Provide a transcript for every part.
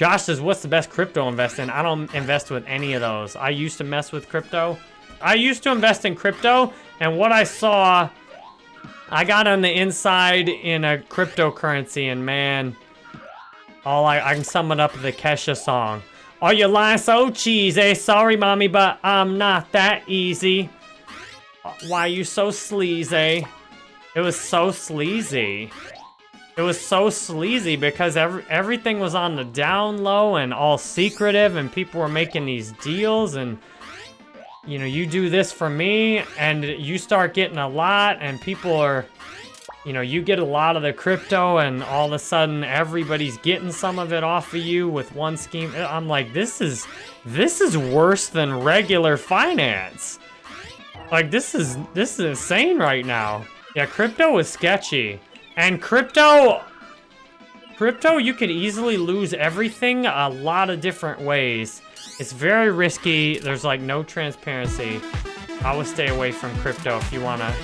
Josh says, what's the best crypto invest in? I don't invest with any of those. I used to mess with crypto. I used to invest in crypto, and what I saw, I got on the inside in a cryptocurrency, and man, all I, I can sum it up the Kesha song. Are you lying so cheesy? Sorry, mommy, but I'm not that easy. Why you so sleazy? It was so sleazy. It was so sleazy because every, everything was on the down low and all secretive and people were making these deals and you know, you do this for me and you start getting a lot and people are, you know, you get a lot of the crypto and all of a sudden everybody's getting some of it off of you with one scheme. I'm like, this is, this is worse than regular finance. Like, this is, this is insane right now. Yeah, crypto is sketchy. And crypto, crypto, you could easily lose everything a lot of different ways. It's very risky. There's like no transparency. I would stay away from crypto if you wanna,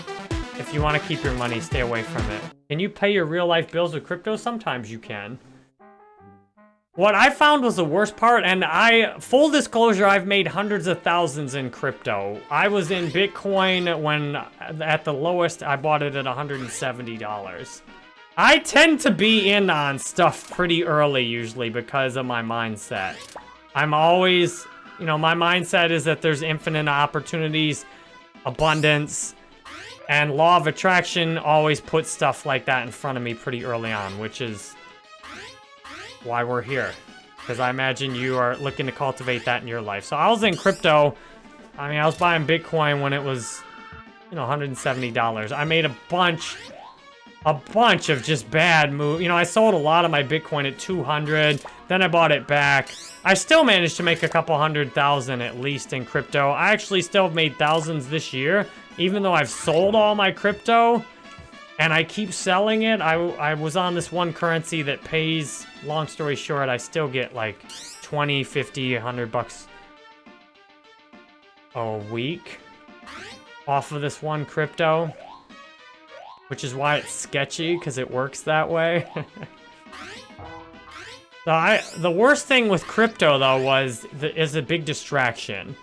if you wanna keep your money, stay away from it. Can you pay your real life bills with crypto? Sometimes you can. What I found was the worst part, and I, full disclosure, I've made hundreds of thousands in crypto. I was in Bitcoin when, at the lowest, I bought it at $170. I tend to be in on stuff pretty early, usually, because of my mindset. I'm always, you know, my mindset is that there's infinite opportunities, abundance, and law of attraction always puts stuff like that in front of me pretty early on, which is why we're here. Because I imagine you are looking to cultivate that in your life. So I was in crypto. I mean, I was buying Bitcoin when it was, you know, $170. I made a bunch, a bunch of just bad moves. You know, I sold a lot of my Bitcoin at 200. Then I bought it back. I still managed to make a couple hundred thousand at least in crypto. I actually still have made thousands this year. Even though I've sold all my crypto, and I keep selling it. I, I was on this one currency that pays, long story short, I still get like 20, 50, 100 bucks a week off of this one crypto. Which is why it's sketchy, because it works that way. so I, the worst thing with crypto, though, was the, is a big distraction.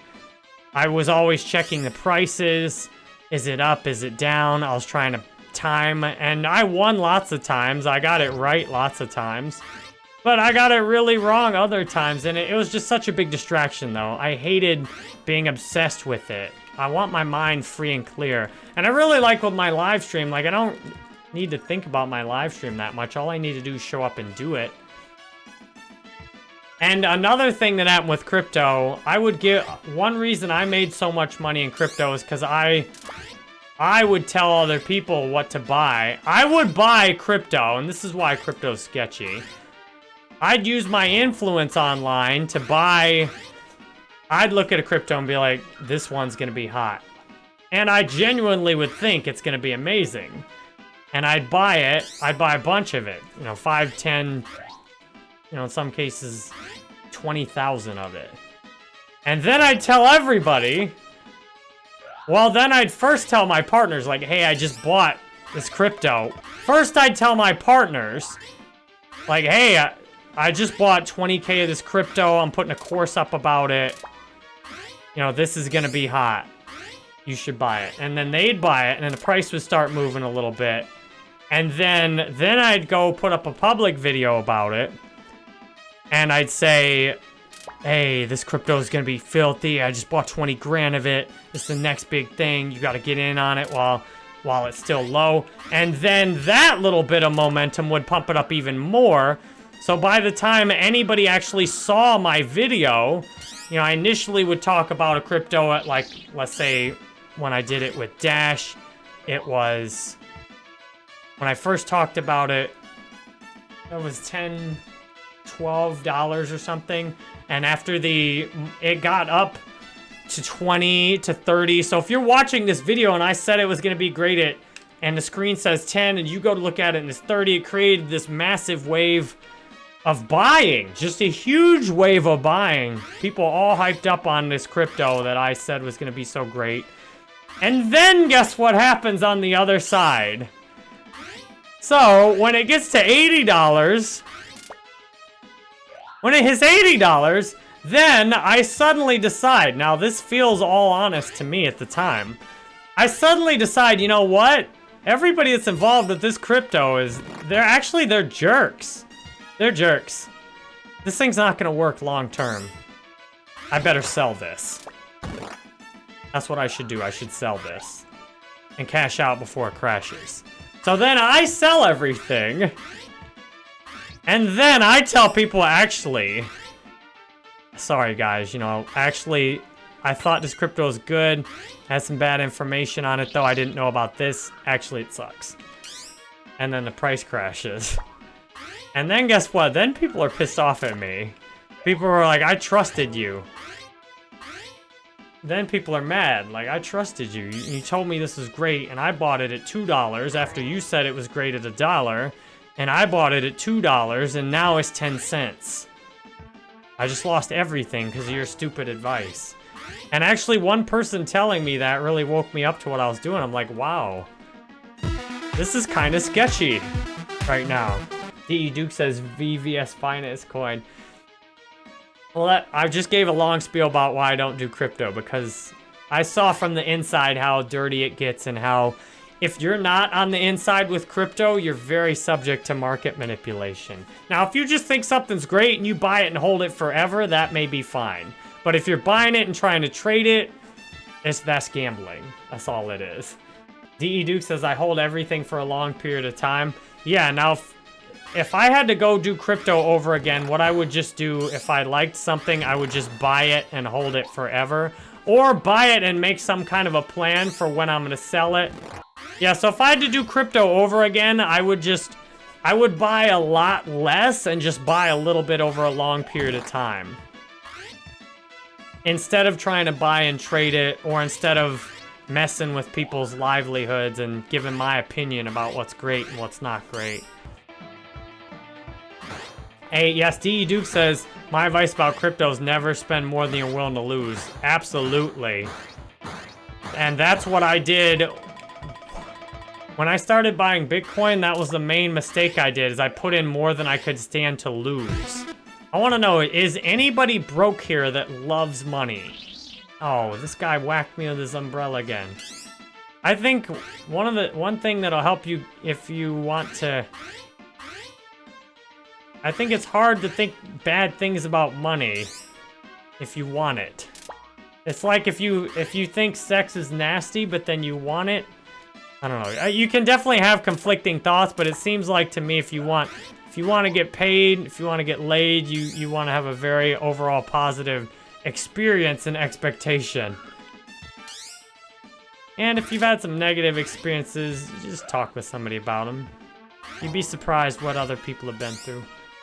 I was always checking the prices. Is it up? Is it down? I was trying to time, and I won lots of times. I got it right lots of times. But I got it really wrong other times, and it, it was just such a big distraction, though. I hated being obsessed with it. I want my mind free and clear. And I really like with my live stream, like, I don't need to think about my live stream that much. All I need to do is show up and do it. And another thing that happened with crypto, I would give... One reason I made so much money in crypto is because I I would tell other people what to buy. I would buy crypto, and this is why crypto's sketchy. I'd use my influence online to buy... I'd look at a crypto and be like, this one's gonna be hot. And I genuinely would think it's gonna be amazing. And I'd buy it, I'd buy a bunch of it. You know, 5, 10, you know, in some cases, 20,000 of it. And then I'd tell everybody well, then I'd first tell my partners, like, hey, I just bought this crypto. First, I'd tell my partners, like, hey, I, I just bought 20k of this crypto. I'm putting a course up about it. You know, this is going to be hot. You should buy it. And then they'd buy it, and then the price would start moving a little bit. And then, then I'd go put up a public video about it. And I'd say, hey, this crypto is going to be filthy. I just bought 20 grand of it. It's the next big thing. You got to get in on it while while it's still low. And then that little bit of momentum would pump it up even more. So by the time anybody actually saw my video, you know, I initially would talk about a crypto at like, let's say when I did it with Dash, it was, when I first talked about it, it was 10, $12 or something. And after the, it got up to 20 to 30. So if you're watching this video and I said it was to be great at, and the screen says 10 and you go to look at it and it's 30, it created this massive wave of buying. Just a huge wave of buying. People all hyped up on this crypto that I said was to be so great. And then guess what happens on the other side? So when it gets to $80, When it hits $80, then I suddenly decide, now this feels all honest to me at the time. I suddenly decide, you know what? Everybody that's involved with this crypto is, they're actually, they're jerks. They're jerks. This thing's not gonna work long term. I better sell this. That's what I should do. I should sell this. And cash out before it crashes. So then I sell everything. And then I tell people, actually... Sorry, guys. You know, actually, I thought this crypto was good. Had some bad information on it, though. I didn't know about this. Actually, it sucks. And then the price crashes. And then guess what? Then people are pissed off at me. People are like, I trusted you. Then people are mad. Like, I trusted you. you. Told me this was great, and I bought it at $2 after you said it was great at a dollar. And I bought it at $2, and now it's 10 cents. I just lost everything because of your stupid advice. And actually, one person telling me that really woke me up to what I was doing. I'm like, wow. This is kind of sketchy right now. DE Duke says VVS Finance coin. Well, that, I just gave a long spiel about why I don't do crypto because I saw from the inside how dirty it gets and how if you're not on the inside with crypto, you're very subject to market manipulation. Now, if you just think something's great and you buy it and hold it forever, that may be fine. But if you're buying it and trying to trade it, it's that's gambling. That's all it is. DE Duke says, I hold everything for a long period of time. Yeah, now if I had to go do crypto over again, what I would just do, if I liked something, I would just buy it and hold it forever. Or buy it and make some kind of a plan for when I'm going to sell it. Yeah, so if I had to do crypto over again, I would just... I would buy a lot less and just buy a little bit over a long period of time. Instead of trying to buy and trade it, or instead of messing with people's livelihoods and giving my opinion about what's great and what's not great. Hey, yes, DE Duke says, my advice about crypto is never spend more than you're willing to lose. Absolutely. And that's what I did. When I started buying Bitcoin, that was the main mistake I did, is I put in more than I could stand to lose. I want to know, is anybody broke here that loves money? Oh, this guy whacked me with his umbrella again. I think one of the one thing that'll help you if you want to I think it's hard to think bad things about money if you want it. It's like if you if you think sex is nasty, but then you want it. I don't know. You can definitely have conflicting thoughts, but it seems like to me if you want if you want to get paid, if you want to get laid, you you want to have a very overall positive experience and expectation. And if you've had some negative experiences, just talk with somebody about them. You'd be surprised what other people have been through.